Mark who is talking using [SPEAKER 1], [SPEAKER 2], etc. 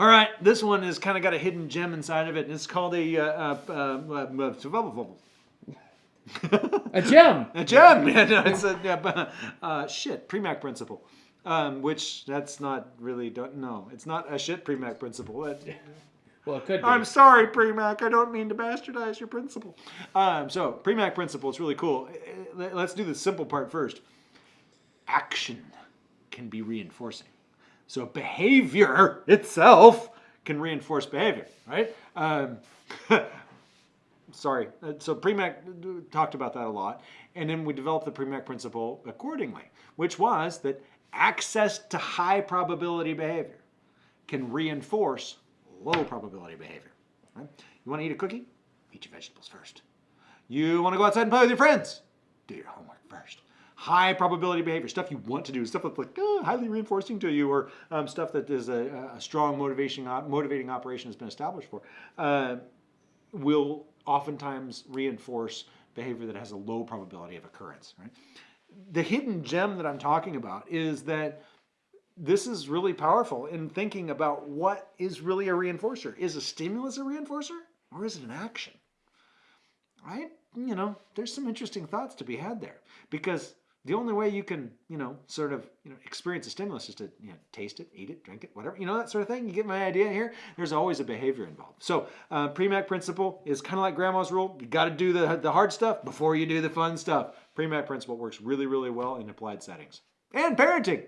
[SPEAKER 1] All right, this one has kind of got a hidden gem inside of it. and It's called a uh, uh, uh, uh,
[SPEAKER 2] A gem.
[SPEAKER 1] a gem. Yeah, no, it's a yeah, uh, shit Premack principle, um, which that's not really don't no, it's not a shit Premack principle. That-
[SPEAKER 2] Well, it could be.
[SPEAKER 1] I'm sorry, Premack. I don't mean to bastardize your principle. Um, so, Premack principle is really cool. Uh, uh, Let's do the simple part first. Action can be reinforcing. So, behavior itself can reinforce behavior, right? Um, sorry. Uh, So, Premack uh, talked about that a lot. And then we developed the Premack principle accordingly, which was that access to high probability behavior can reinforce low probability behavior. Right? You want to eat a cookie? Eat your vegetables first. You want to go outside and play with your friends? Do your homework first. High probability behavior, stuff you want to do, stuff that's like uh, highly reinforcing to you, or um, stuff that is a, a strong motivation, motivating operation has been established for, uh, will oftentimes reinforce behavior that has a low probability of occurrence. Right? The hidden gem that I'm talking about is that this is really powerful in thinking about what is really a reinforcer. Is a stimulus a reinforcer or is it an action? Right? You know, there's some interesting thoughts to be had there because the only way you can, you know, sort of, you know, experience a stimulus is to, you know, taste it, eat it, drink it, whatever, you know, that sort of thing. You get my idea here? There's always a behavior involved. So, uh, Premack principle is kind of like grandma's rule. You got to do the, the hard stuff before you do the fun stuff. Premack principle works really, really well in applied settings and parenting.